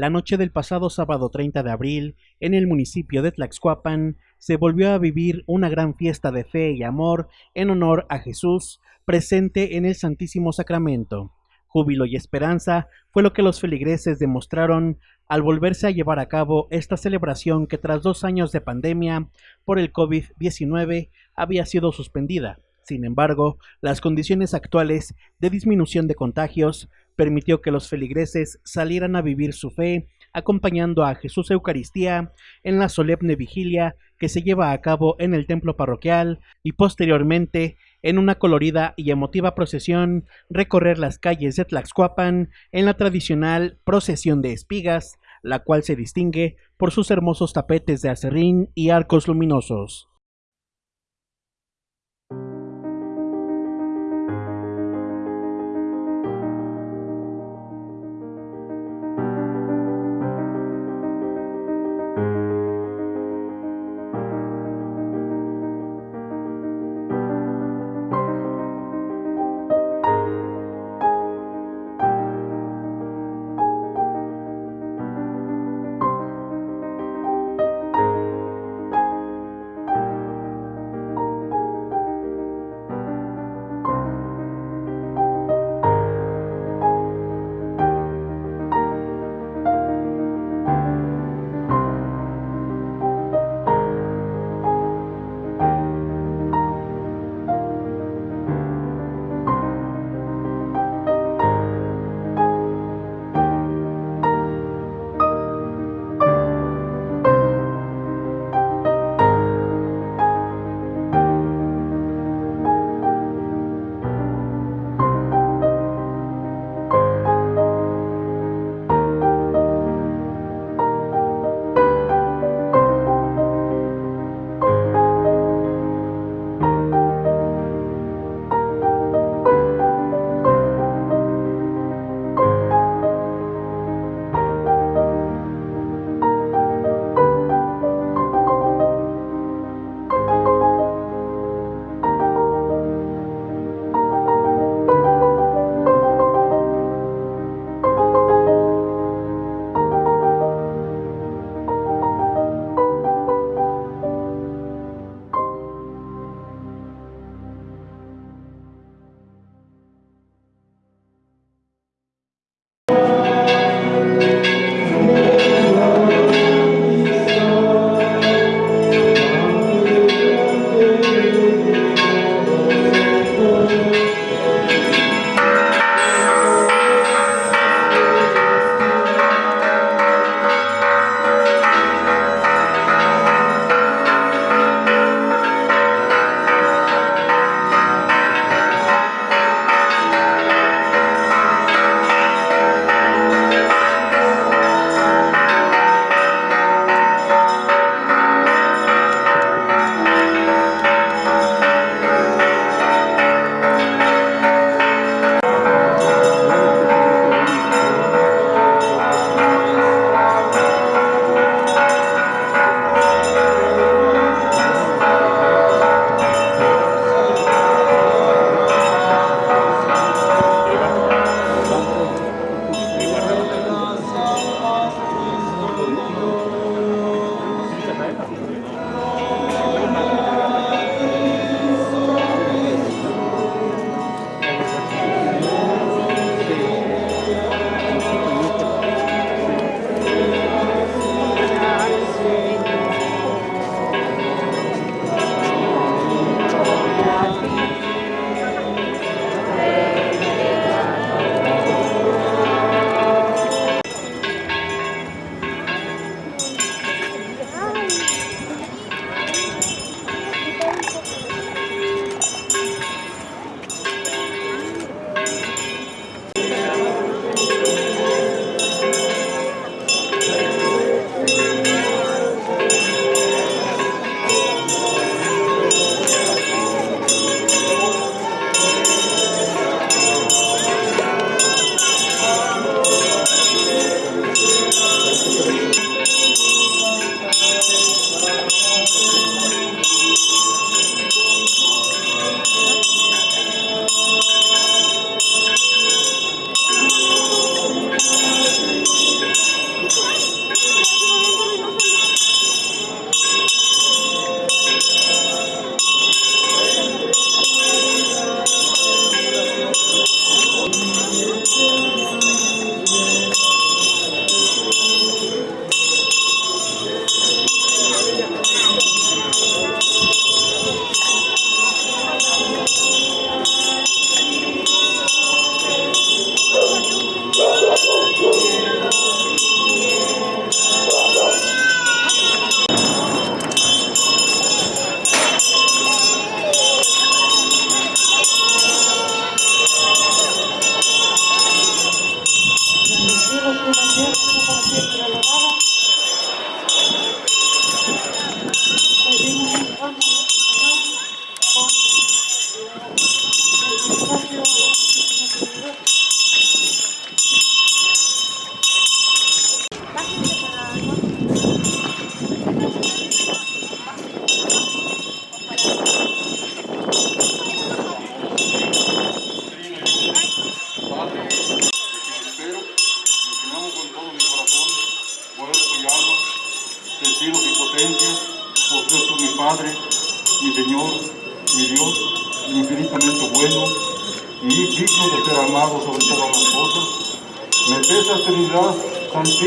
La noche del pasado sábado 30 de abril, en el municipio de Tlaxcuapan, se volvió a vivir una gran fiesta de fe y amor en honor a Jesús, presente en el Santísimo Sacramento. Júbilo y esperanza fue lo que los feligreses demostraron al volverse a llevar a cabo esta celebración que tras dos años de pandemia por el COVID-19 había sido suspendida. Sin embargo, las condiciones actuales de disminución de contagios permitió que los feligreses salieran a vivir su fe acompañando a Jesús Eucaristía en la solemne vigilia que se lleva a cabo en el templo parroquial y posteriormente en una colorida y emotiva procesión recorrer las calles de Tlaxcuapan en la tradicional procesión de espigas, la cual se distingue por sus hermosos tapetes de acerrín y arcos luminosos.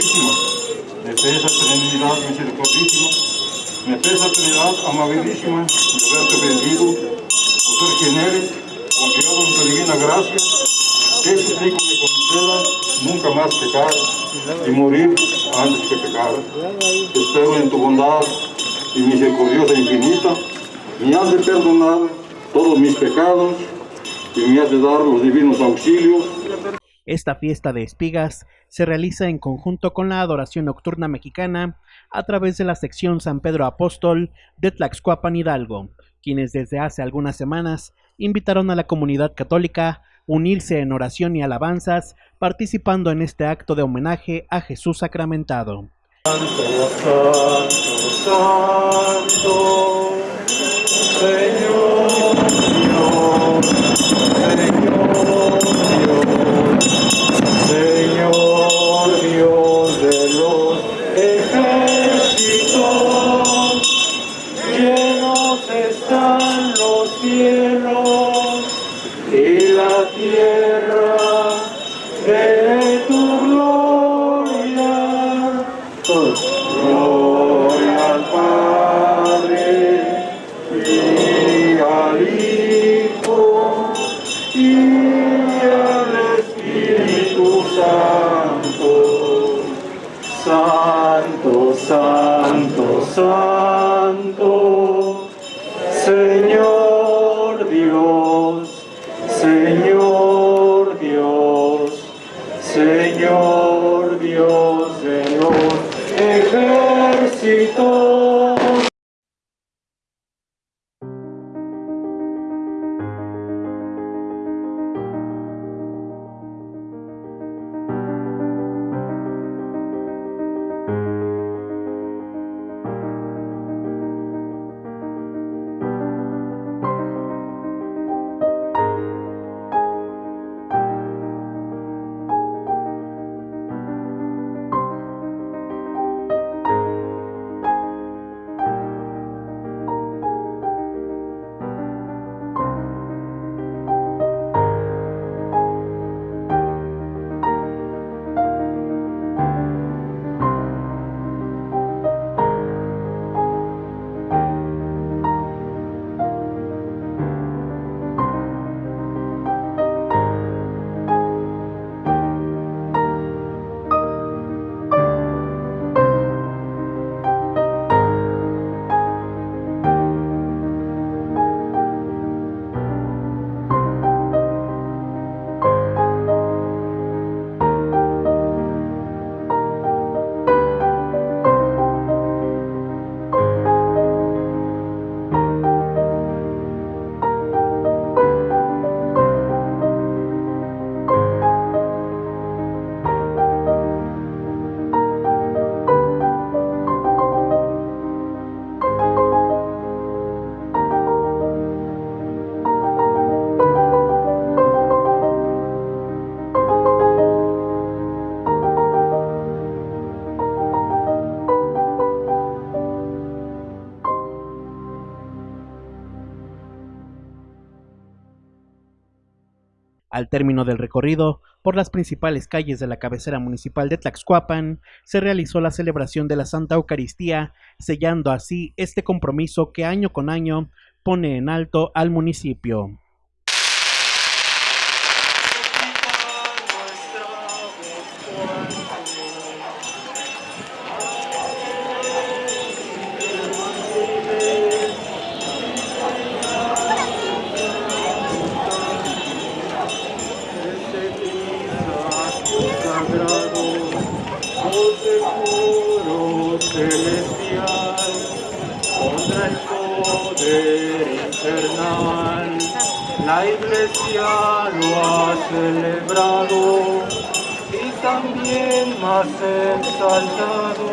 Santísima, me pesa Trinidad Misericordísima, me pesa Trinidad Amabilísima de haberte vendido por ser quien eres, confiado en tu divina gracia. Te suplico me conceda nunca más pecar y morir antes que pecar. Espero en tu bondad y misericordiosa infinita, me has de perdonar todos mis pecados y me has de dar los divinos auxilios. Esta fiesta de espigas se realiza en conjunto con la adoración nocturna mexicana a través de la sección San Pedro Apóstol de Tlaxcuapan Hidalgo, quienes desde hace algunas semanas invitaron a la comunidad católica unirse en oración y alabanzas, participando en este acto de homenaje a Jesús sacramentado. Santo, santo, santo, Señor Señor están los cielos y la tierra Al término del recorrido por las principales calles de la cabecera municipal de Tlaxcuapan, se realizó la celebración de la Santa Eucaristía, sellando así este compromiso que año con año pone en alto al municipio. Poder infernal, la iglesia lo ha celebrado y también más exaltado,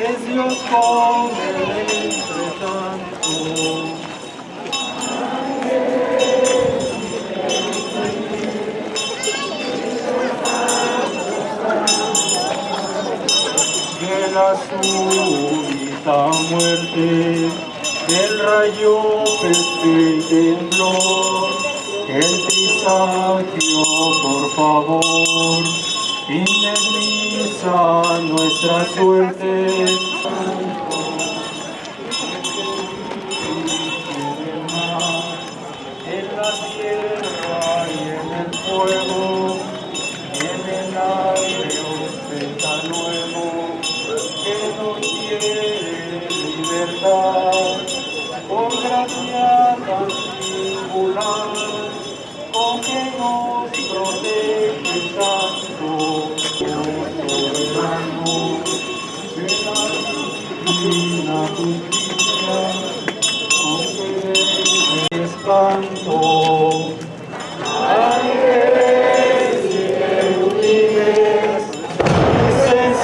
es Dios con él entre tanto. de la súbita muerte, el rayo peste y temblor, el trisagio, por favor, indemniza nuestra suerte. Nos protege tanto, soberano, de la divina justicia, espanto.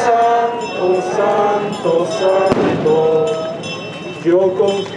Santo, santo, santo, yo confío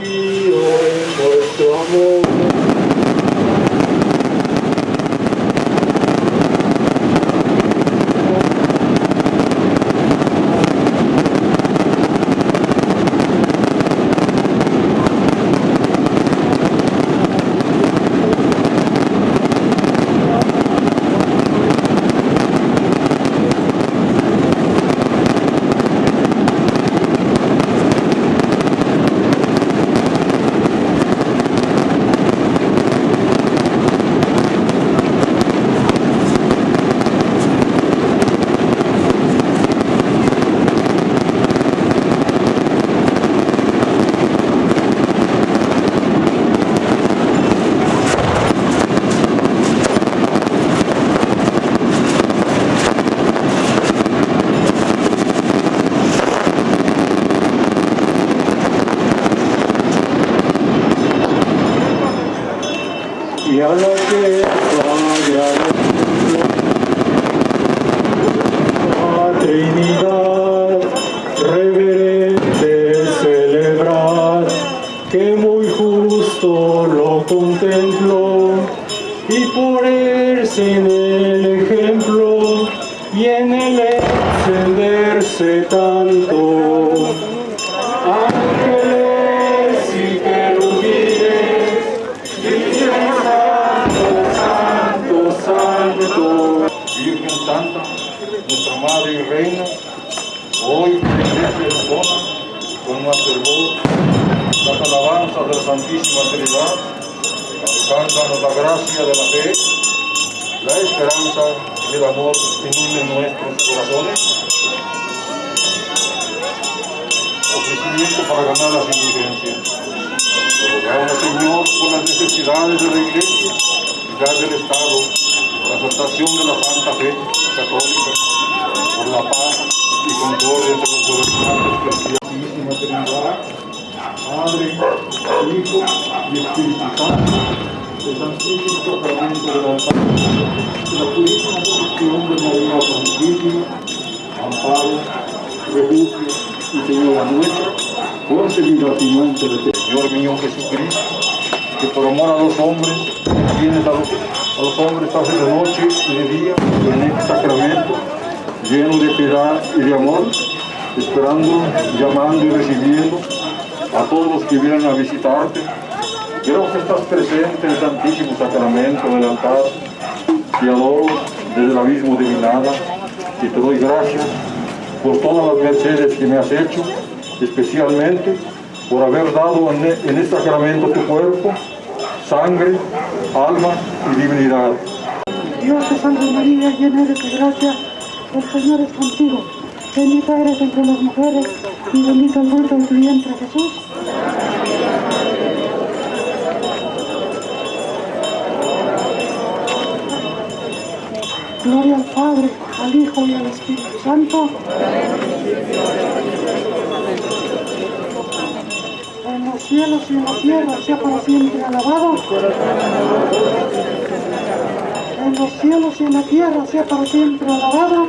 de la Santísima Trinidad, alcánzanos la gracia de la fe, la esperanza y el amor que unen nuestros corazones. Ofrecimiento para ganar las indulgencias. Rogamos, Señor, por las necesidades de la Iglesia y las del Estado, por la exaltación de la Santa Fe Católica, por la paz y concordia entre los gobernantes cristianos. Santísima Trinidad, Padre, Hijo y Espíritu Santo, el Santísimo Sacramento de la Paz, de la purísima concepción de María Santísima, amparo, refugio y Señora nuestra, concebida sin mancha de Señor mío Jesucristo, que por amor a los hombres, tienes a los, a los hombres hace de noche y de día en este sacramento, lleno de piedad y de amor, esperando, llamando y recibiendo a todos los que vienen a visitarte. Creo que estás presente en el Santísimo Sacramento del altar. Te adoro desde el abismo de mi nada y te doy gracias por todas las mercedes que me has hecho, especialmente por haber dado en, en este sacramento tu cuerpo, sangre, alma y divinidad. Dios te salve María, llena eres de gracia, el Señor es contigo. Bendita eres entre las mujeres y bendito el fruto de tu vientre Jesús. Gloria al Padre, al Hijo y al Espíritu Santo. En los cielos y en la tierra sea para siempre alabado. En los cielos y en la tierra sea para siempre alabado.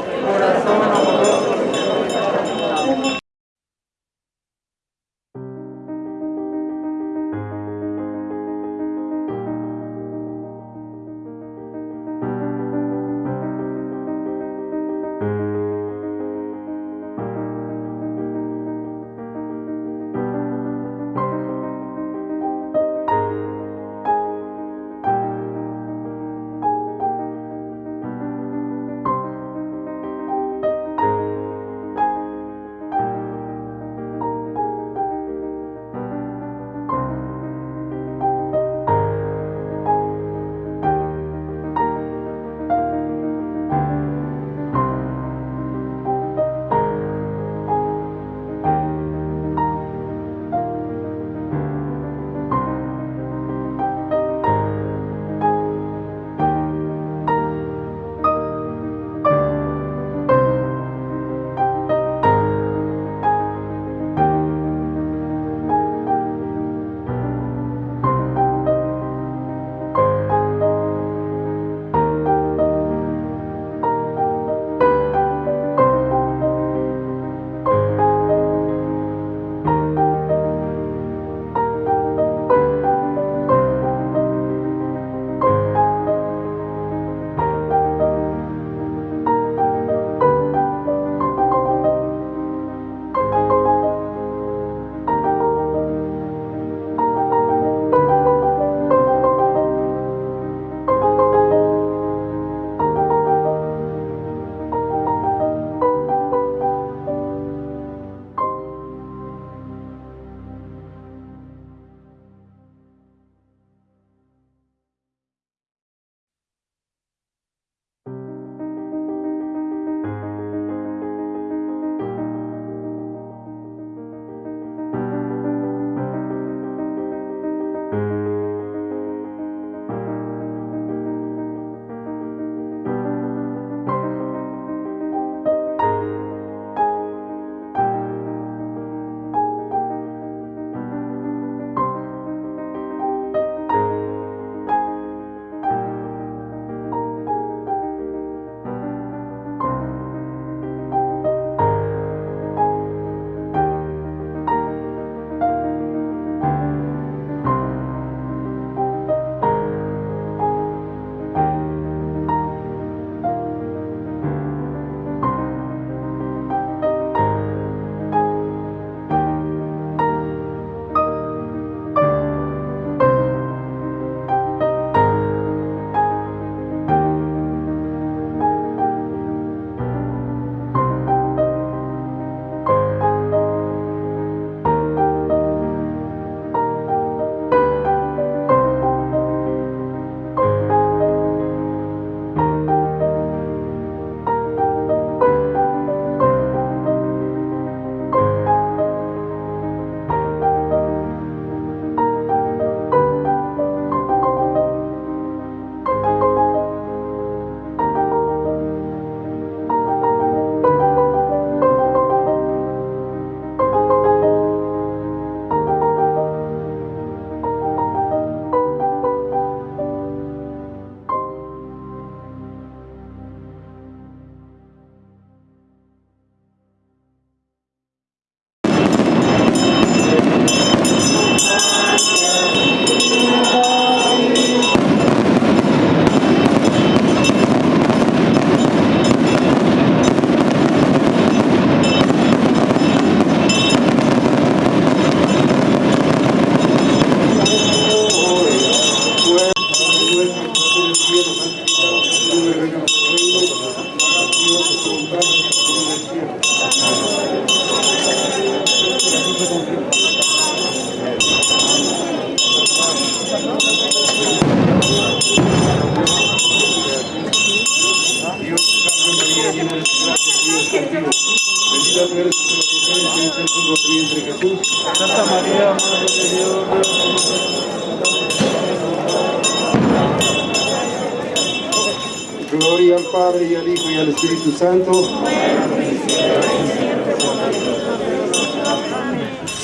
Al Padre y al Hijo y al Espíritu Santo.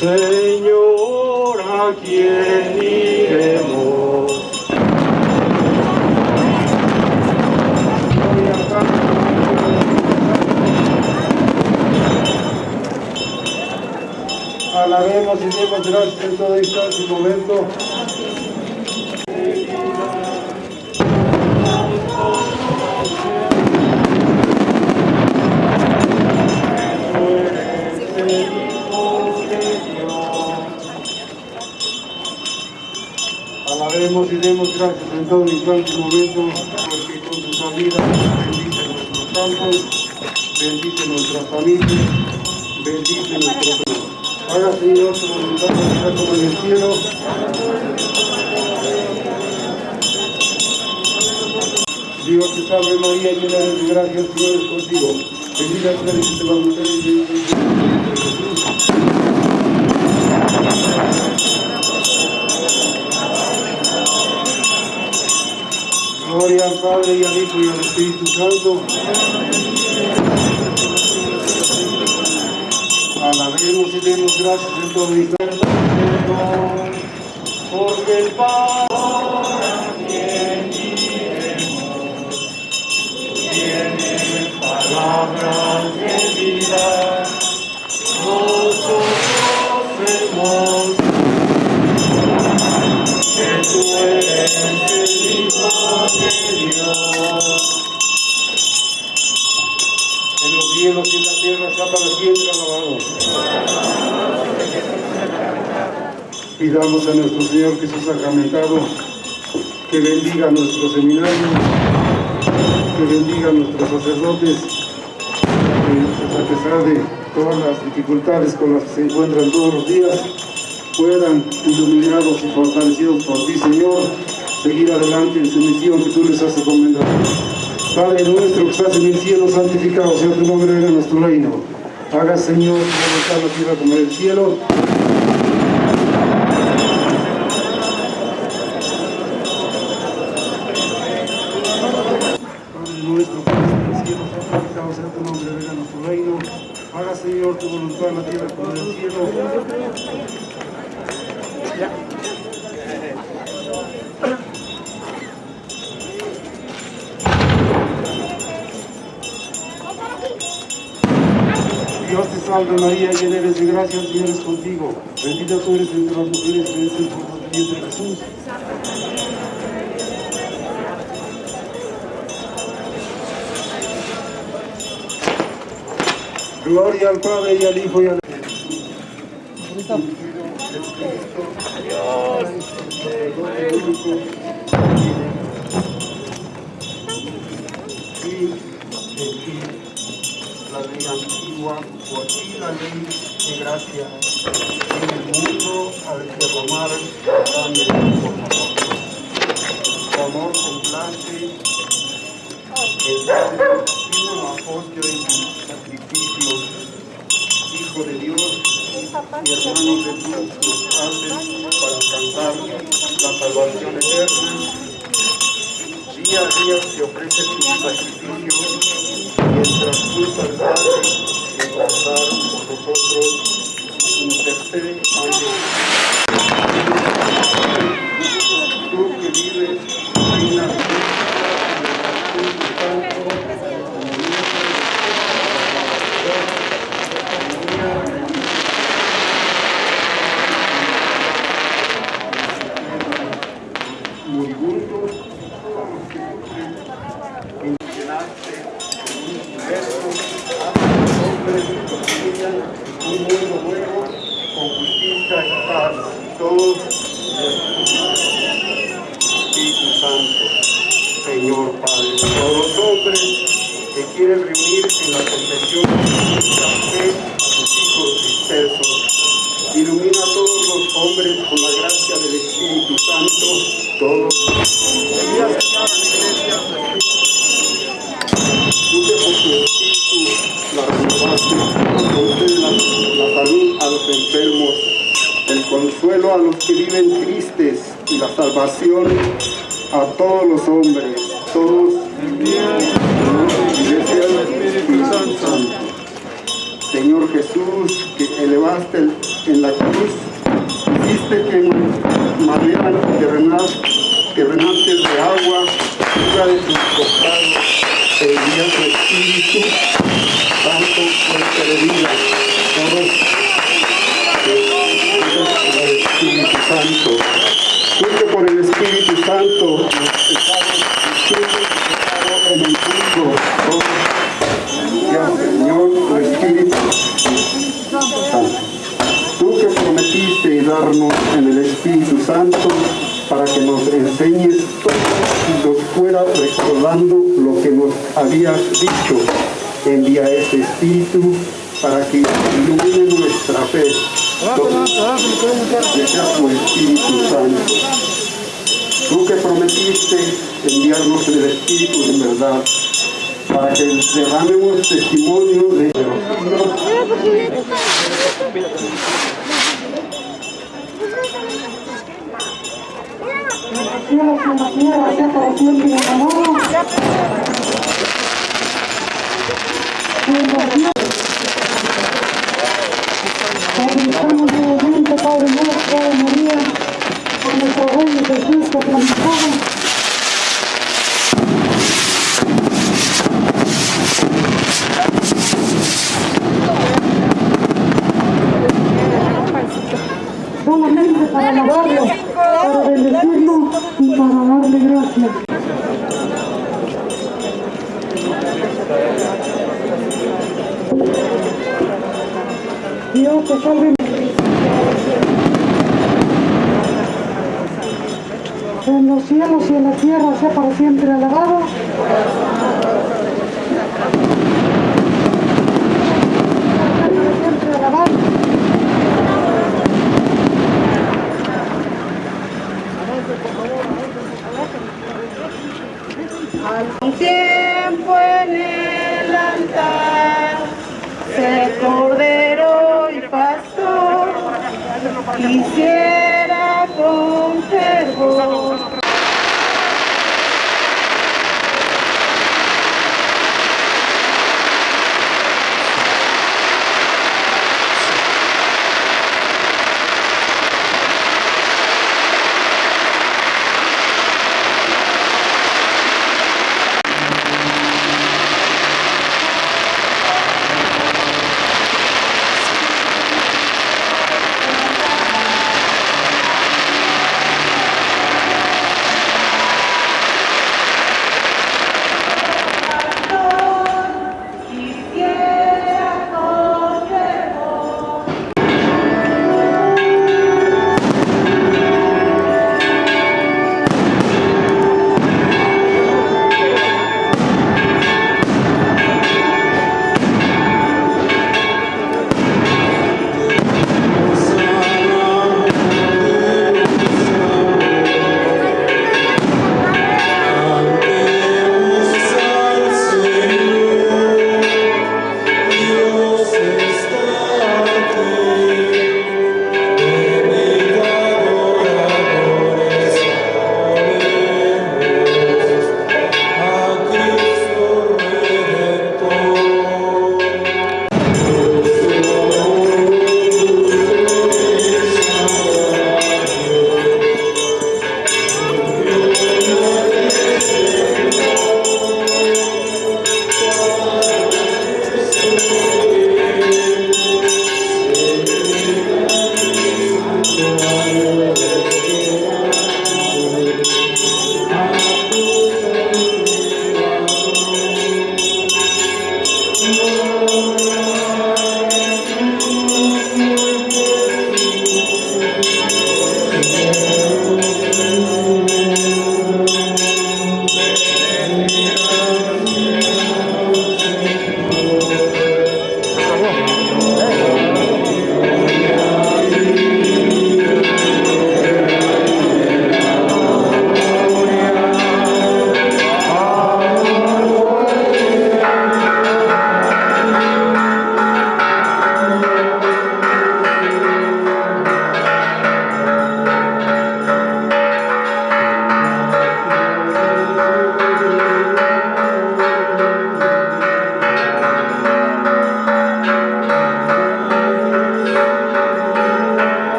Señor, ¿a quién iremos? Alabemos y demos gracias en todo instante y momento. Gracias en todo instante momento, porque con sus salidas bendice nuestros campos, bendice nuestras familias, bendice nuestro Señor. Haga Señor tu voluntad sea como en el cielo. Dios te salve María, llena de gracia, el Señor es contigo. Bendita tú eres entre las mujeres y es el fruto de Jesús. Gloria al Padre y al Hijo y al Espíritu Santo. Alabemos y demos gracias en todo instante. Porque el Padre la tierra está para siempre alabado. Pidamos a nuestro Señor Jesús sacramentado que bendiga nuestro seminario, que bendiga a nuestros sacerdotes, que a pesar de todas las dificultades con las que se encuentran todos los días, puedan, iluminados y fortalecidos por ti, Señor, seguir adelante en su misión que tú les has encomendado. Padre nuestro que estás en el cielo, santificado sea tu nombre, venga nuestro reino. Haga, Señor, voluntad en la tierra como en el cielo. Padre nuestro que estás en el cielo, santificado sea tu nombre, venga nuestro reino. Haga, Señor, tu voluntad en la tierra como en el cielo. Salve María, llena eres de gracia, el Señor es contigo. Bendita tú eres entre las mujeres, bendito es el fruto de tu vientre Jesús. Gloria al Padre y al Hijo y al Y por ti la ley de gracia, en el mundo al derramar la sangre por nosotros. Tu amor complace el Padre, sino apóstol en tu sacrificio, Hijo de Dios, y hermanos de Dios nos hacen para alcanzar la salvación eterna. Día a día te ofrece tu sacrificio mientras tú salvaste guardar por nosotros intercede ante tú muito, muito que viven tristes y la salvación a todos los hombres, todos. Señor Jesús, que elevaste en la cruz, hiciste que maneran terrenal, terrenantes de agua, fuera de tus costados, e envía tu Espíritu Santo fuerte de vida. Todos por el Espíritu Santo. Tú que por el Espíritu Santo los pecados en el mundo, todos ya, Señor, tu Espíritu Santo. Tú que prometiste darnos en el Espíritu Santo para que nos enseñes todo y nos fuera recordando lo que nos habías dicho. Envía este Espíritu para que ilumine nuestra fe. Sea tu Espíritu Santo. Tú que prometiste enviarnos el Espíritu de verdad para que derramemos testimonio de los siglos En sea para siempre alabado.